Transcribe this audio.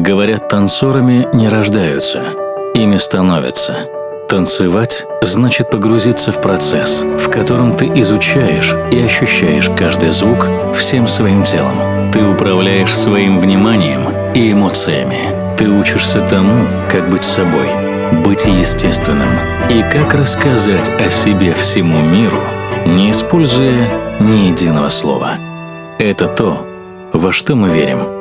Говорят, танцорами не рождаются, ими становятся. Танцевать значит погрузиться в процесс, в котором ты изучаешь и ощущаешь каждый звук всем своим телом. Ты управляешь своим вниманием и эмоциями. Ты учишься тому, как быть собой, быть естественным и как рассказать о себе всему миру, не используя ни единого слова. Это то, во что мы верим –